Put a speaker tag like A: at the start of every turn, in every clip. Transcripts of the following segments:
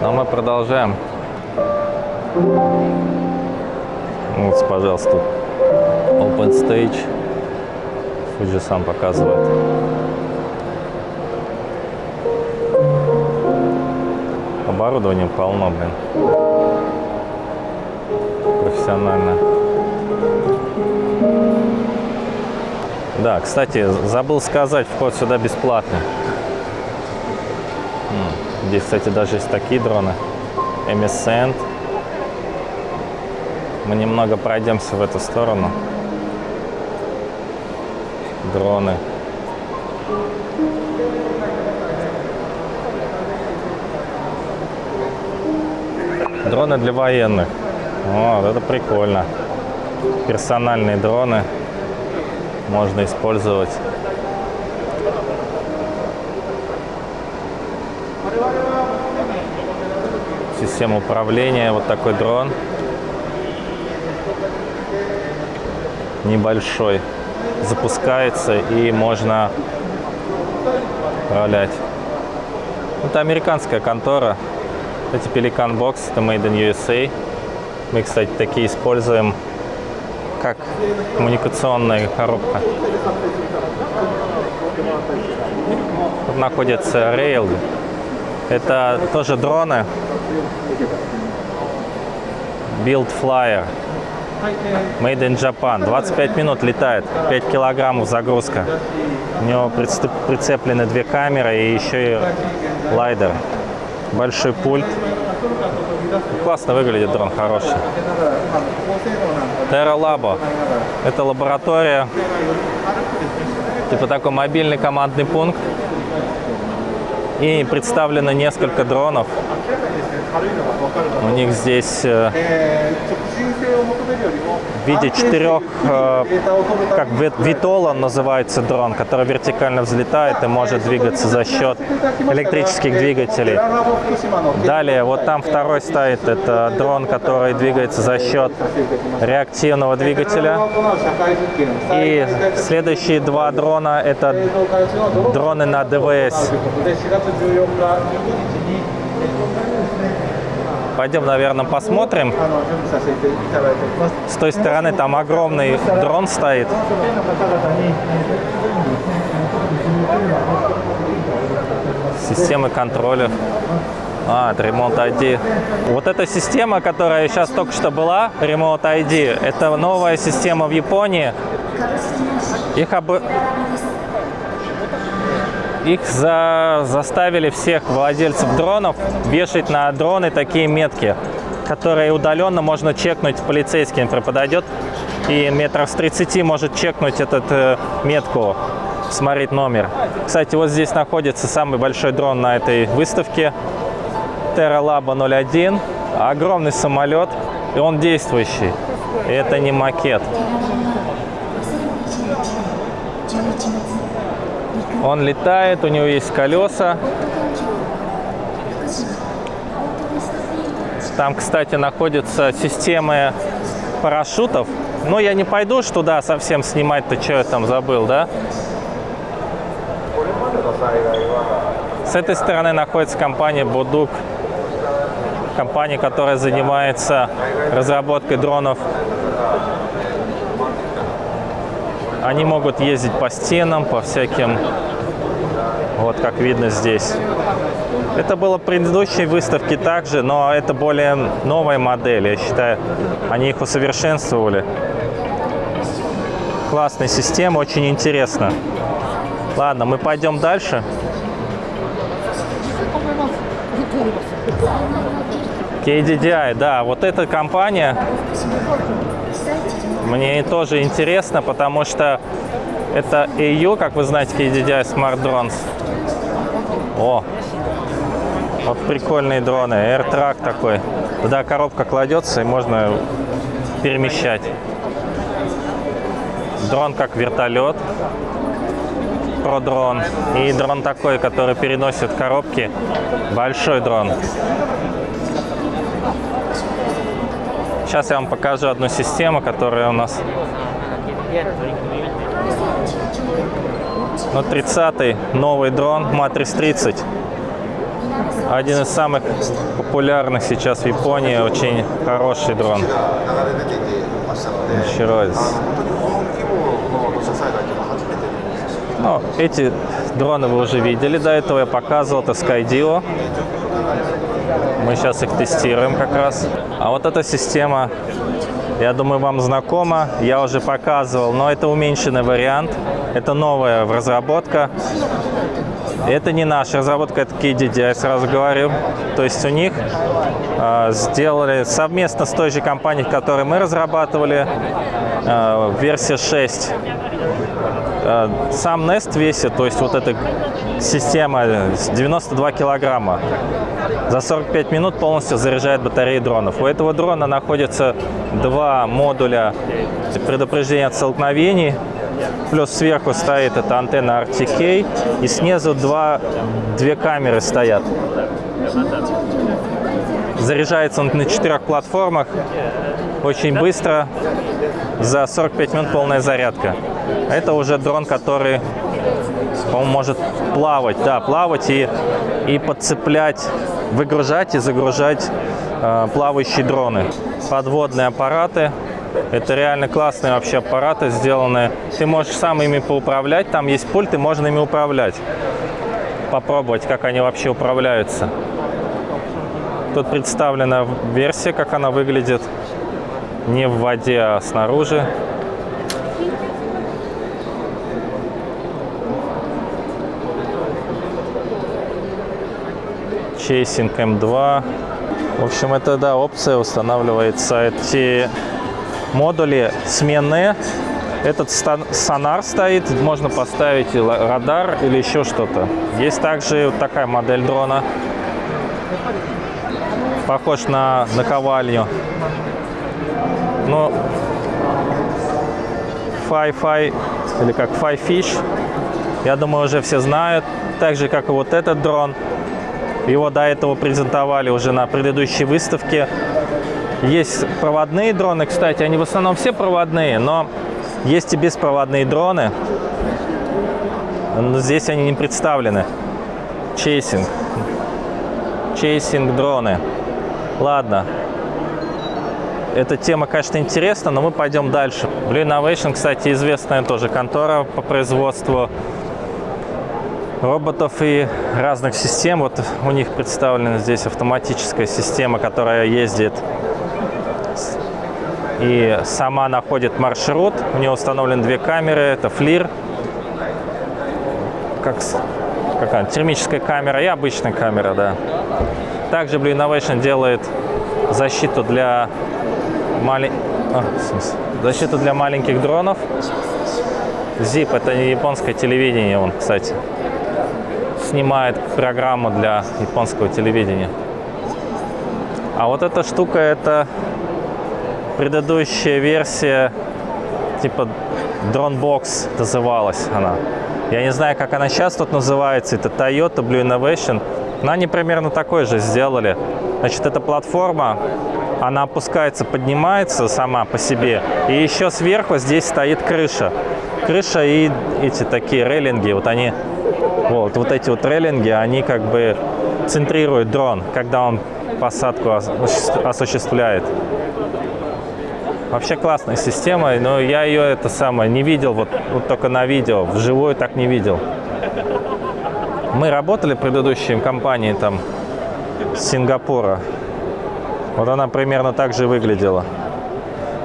A: Но мы продолжаем. Вот, пожалуйста, Open Stage. Fuji сам показывает. Оборудование полно, блин. Профессионально. Да, кстати, забыл сказать, вход сюда бесплатный. Здесь, кстати, даже есть такие дроны. Эмисент. Мы немного пройдемся в эту сторону. Дроны. Дроны для военных. Вот, это прикольно. Персональные дроны можно использовать. Система управления, вот такой дрон. Небольшой. Запускается и можно управлять. Это американская контора. Это Pelican Box, это Made in USA. Мы, кстати, такие используем как коммуникационная коробка. Тут находится Rail. Это тоже дроны. Build Flyer. Made in Japan. 25 минут летает. 5 килограммов загрузка. У него прицеплены две камеры и еще и лайдер. Большой пульт. Классно выглядит дрон, хороший. Terra Labo. Это лаборатория, типа такой мобильный командный пункт. И представлено несколько дронов. У них здесь э, в виде четырех, э, как Витола называется дрон, который вертикально взлетает и может двигаться за счет электрических двигателей. Далее, вот там второй стоит, это дрон, который двигается за счет реактивного двигателя. И следующие два дрона, это дроны на ДВС. Пойдем, наверное, посмотрим. С той стороны там огромный дрон стоит. Системы контроля. А, Remote ID. Вот эта система, которая сейчас только что была, Remote ID, это новая система в Японии. Их об их за, заставили всех владельцев дронов вешать на дроны такие метки, которые удаленно можно чекнуть полицейский, например, подойдет и метров с 30 может чекнуть этот э, метку, смотреть номер. Кстати, вот здесь находится самый большой дрон на этой выставке. Terra Labo 01. Огромный самолет, и он действующий. И это не макет. Он летает, у него есть колеса. Там, кстати, находятся системы парашютов. Но я не пойду туда совсем снимать-то, что я там забыл, да? С этой стороны находится компания Будук, компания, которая занимается разработкой дронов они могут ездить по стенам, по всяким, вот как видно здесь. Это было в предыдущей выставке также, но это более новая модель, я считаю. Они их усовершенствовали. Классная система, очень интересно. Ладно, мы пойдем дальше. KDDI, да, вот эта компания мне тоже интересно, потому что это EU, как вы знаете, KDDI Smart Drones. О, вот прикольные дроны, AirTrack такой. Туда коробка кладется и можно перемещать. Дрон как вертолет, про дрон. И дрон такой, который переносит коробки, большой дрон. Сейчас я вам покажу одну систему, которая у нас... Ну, 30-й новый дрон Matrix 30. Один из самых популярных сейчас в Японии, очень хороший дрон. Ничеройс. Ну, эти дроны вы уже видели до этого, я показывал, это Skydio. Мы сейчас их тестируем как раз. А вот эта система, я думаю, вам знакома, я уже показывал, но это уменьшенный вариант. Это новая разработка. Это не наша разработка, это KDD, я сразу говорю. То есть у них э, сделали совместно с той же компанией, которую мы разрабатывали, э, версия 6. Э, сам Nest весит, то есть вот эта система 92 килограмма. За 45 минут полностью заряжает батареи дронов. У этого дрона находится два модуля предупреждения от столкновений. Плюс сверху стоит эта антенна RTK. И снизу два, две камеры стоят. Заряжается он на четырех платформах. Очень быстро. За 45 минут полная зарядка. Это уже дрон, который, по-моему, может плавать. Да, плавать и, и подцеплять, выгружать и загружать э, плавающие дроны. Подводные аппараты. Это реально классные вообще аппараты сделаны. Ты можешь сам ими поуправлять. Там есть пульт, и можно ими управлять. Попробовать, как они вообще управляются. Тут представлена версия, как она выглядит. Не в воде, а снаружи. Chasing M2. В общем, это, да, опция устанавливается. Эти модули сменные. Этот сонар стоит, можно поставить радар или еще что-то. Есть также вот такая модель дрона. Похож на наковальню. Но Fi-Fi или как Fi-Fish, я думаю, уже все знают. Так же, как и вот этот дрон. Его до этого презентовали уже на предыдущей выставке. Есть проводные дроны, кстати, они в основном все проводные, но есть и беспроводные дроны. Но здесь они не представлены. Chasing. Chasing дроны. Ладно. Эта тема, конечно, интересна, но мы пойдем дальше. Blue Innovation, кстати, известная тоже контора по производству роботов и разных систем. Вот у них представлена здесь автоматическая система, которая ездит и сама находит маршрут. У нее установлены две камеры. Это флир, как какая термическая камера и обычная камера, да. Также Blue Innovation делает защиту для мали... а, защиту для маленьких дронов. ZIP это не японское телевидение, он, кстати снимает программу для японского телевидения. А вот эта штука, это предыдущая версия, типа Dronebox называлась она. Я не знаю, как она сейчас тут называется, это Toyota Blue Innovation. Но они примерно такой же сделали. Значит, эта платформа, она опускается, поднимается сама по себе. И еще сверху здесь стоит крыша. Крыша и эти такие рейлинги, вот они вот, вот эти вот рейлинги, они как бы центрируют дрон, когда он посадку осуществляет. Вообще классная система, но я ее это самое не видел, вот, вот только на видео, вживую так не видел. Мы работали в предыдущей компании там Сингапура. Вот она примерно так же выглядела.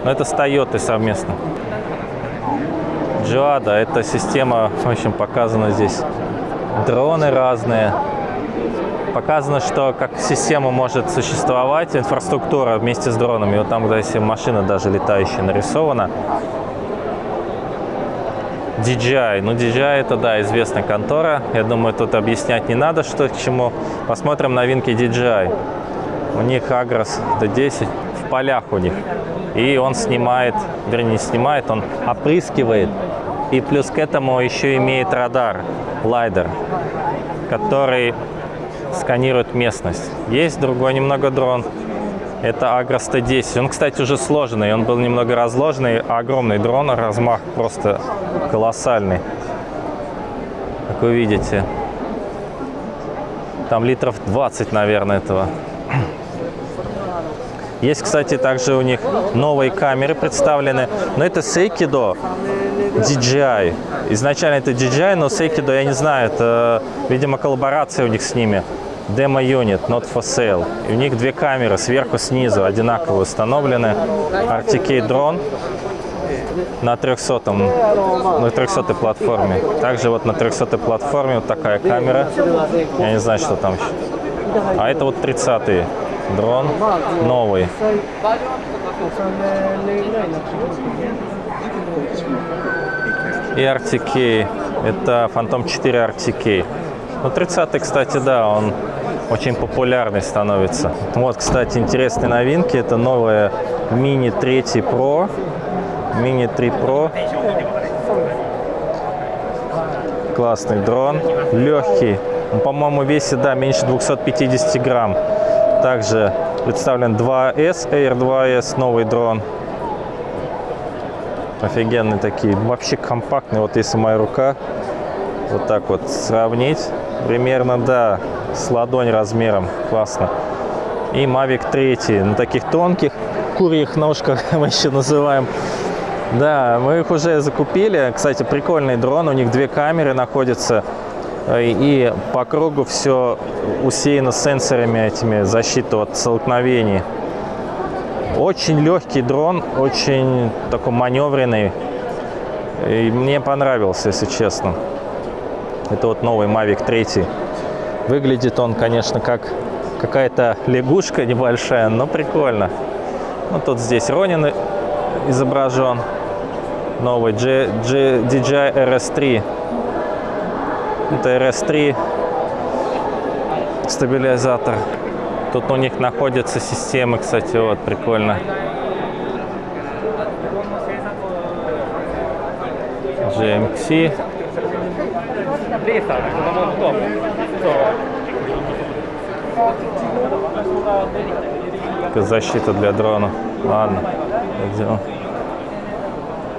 A: Но это с Toyota совместно. Джоада, эта система, в общем, показана здесь дроны разные. Показано, что как система может существовать, инфраструктура вместе с дронами. Вот там, если машина даже летающая нарисована. DJI. Ну, DJI это, да, известная контора. Я думаю, тут объяснять не надо, что к чему. Посмотрим новинки DJI. У них Agros D10 в полях у них. И он снимает, вернее, не снимает, он опрыскивает и плюс к этому еще имеет радар, лайдер, который сканирует местность. Есть другой немного дрон. Это Agros T10. Он, кстати, уже сложенный. Он был немного разложенный. Огромный дрон, размах просто колоссальный. Как вы видите. Там литров 20, наверное, этого. Есть, кстати, также у них новые камеры представлены. Но это Seikido DJI. Изначально это DJI, но Seikido, я не знаю, это, видимо, коллаборация у них с ними. Demo Unit, not for sale. И у них две камеры сверху, снизу одинаково установлены. RTK дрон на 300 на 300 платформе. Также вот на 300 платформе вот такая камера. Я не знаю, что там еще. А это вот 30 дрон, новый. И RTK. Это Phantom 4 RTK. Ну, 30 кстати, да, он очень популярный становится. Вот, кстати, интересные новинки. Это новая Mini 3 Pro. Mini 3 Pro. Классный дрон. Легкий. Он, по-моему, весит, да, меньше 250 грамм. Также представлен 2S, Air 2S, новый дрон. Офигенные такие. Вообще компактный. Вот если моя рука вот так вот сравнить, примерно, да, с ладонь размером. Классно. И Mavic 3 на таких тонких курьих ножках мы еще называем. Да, мы их уже закупили. Кстати, прикольный дрон. У них две камеры находятся. И по кругу все усеяно сенсорами этими защиты от столкновений. Очень легкий дрон, очень такой маневренный. И мне понравился, если честно. Это вот новый Mavic 3. Выглядит он, конечно, как какая-то лягушка небольшая, но прикольно. Ну, тут здесь Ронин изображен. Новый G, G, DJI RS3. Это RS3 стабилизатор. Тут у них находятся системы, кстати, вот, прикольно. GMC. Защита для дрона. Ладно, идем.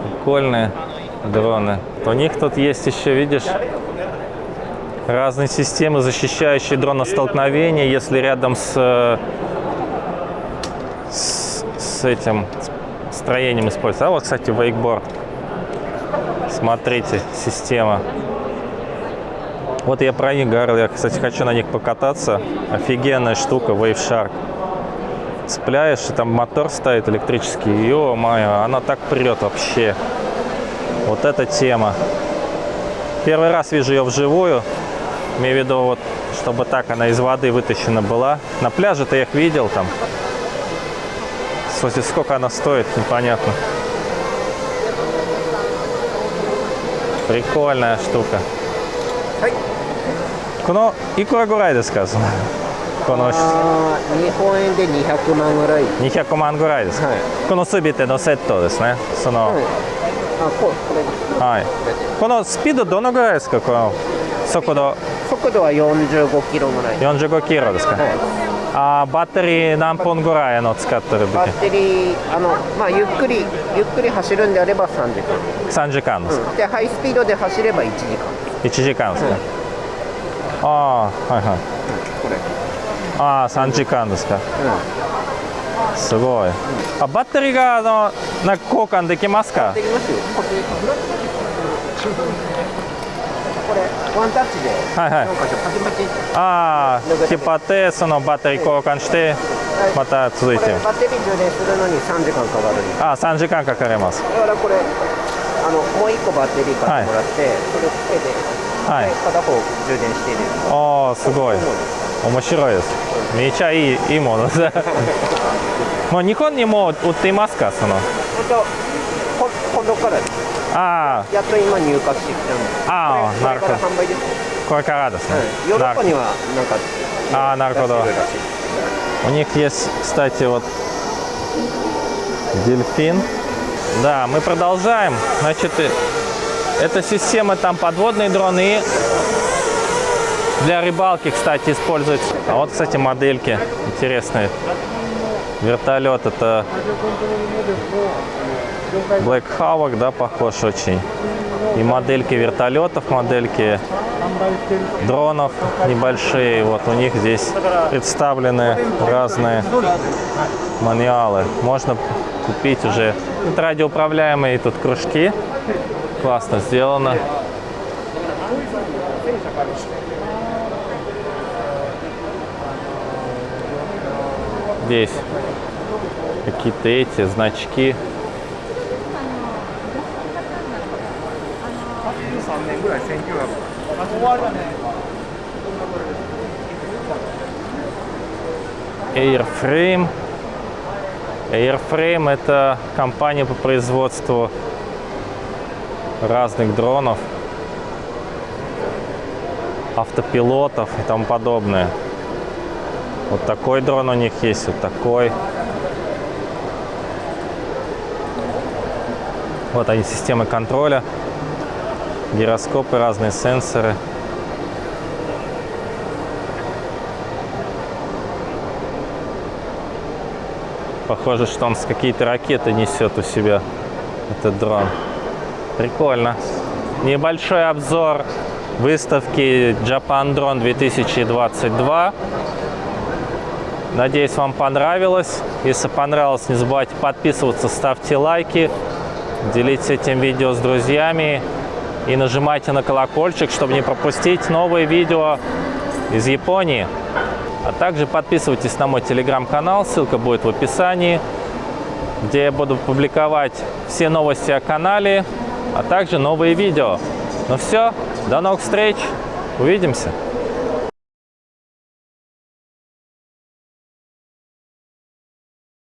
A: Прикольные дроны. У них тут есть еще, видишь, разные системы, защищающие дрон от столкновения, если рядом с, с, с этим строением используется. А вот, кстати, вейкборд. Смотрите, система. Вот я про них говорил, я, кстати, хочу на них покататься. Офигенная штука, Wave Shark. Цепляешь, и там мотор стоит электрический. Ё-моё, она так прет вообще. Вот эта тема. Первый раз вижу ее вживую. Имею в виду, вот, чтобы так она из воды вытащена была. На пляже-то я их видел там. Слушайте, сколько она стоит, непонятно. Прикольная штука. このいくらぐらいですかそのこの
B: あー日本円で200万ぐらい
A: 200万ぐらいですか、
B: はい
A: この全てのセットですねその
B: はいあここれ
A: はい、このスピードどのぐらいですかこの速度
B: 速度は45キロぐらい。
A: 45キロですか、
B: はい。
A: あーバッテリー何本ぐらいの使ってる
B: バッテリーあのまあゆっくりゆっくり走るんであれば3時間、
A: 3時間ですか、
B: うん、でハイスピードで走れば1時間。
A: 1時間ですか、
B: はい
A: ああはいはい。
B: これ。
A: ああ3時間ですか。
B: う
A: すごい。あバッテリーがあのなんか交換できますか？
B: んできますよワンタッチで
A: はいはい。
B: 4箇所パチパチ
A: ああ引っ張ってそのバッテリー交換してまた続いて。
B: バッテリー充電するのに3時間かかる
A: ああ3時間かかります。
B: だからこれあのもう1個バッテリー買ってもらって、それつけて、
A: はい。
B: で片方充電して入れる
A: ああすごい。面白いです。めちゃいいいいものです もう日本にも売っていますか？その。
B: 本当ほ今度からです А.
A: ああ
B: やっと今入荷してきたんで
A: す
B: ああ
A: なるほど
B: これからです
A: ね、
B: うん、ヨーロッパにはなんか
A: ああなるほど
B: а, а,
A: у них есть кстати вот дельфин. Да мы продолжаем. Значит э, это система там подводные дроны для рыбалки, кстати, используется. А вот, кстати, модельки интересные. Вертолет это Black Hawk, да, похож очень. И модельки вертолетов, модельки дронов небольшие. Вот у них здесь представлены разные мануалы. Можно купить уже Это радиоуправляемые тут кружки. Классно сделано. Здесь какие-то эти значки. Airframe. Airframe – это компания по производству разных дронов, автопилотов и тому подобное. Вот такой дрон у них есть, вот такой. Вот они, системы контроля, гироскопы, разные сенсоры. Похоже, что он с какие-то ракеты несет у себя, этот дрон. Прикольно. Небольшой обзор выставки Japan Drone 2022. Надеюсь, вам понравилось. Если понравилось, не забывайте подписываться, ставьте лайки, делитесь этим видео с друзьями и нажимайте на колокольчик, чтобы не пропустить новые видео из Японии. А также подписывайтесь на мой телеграм-канал, ссылка будет в описании, где я буду публиковать все новости о канале, а также новые видео. Ну все, до новых встреч, увидимся!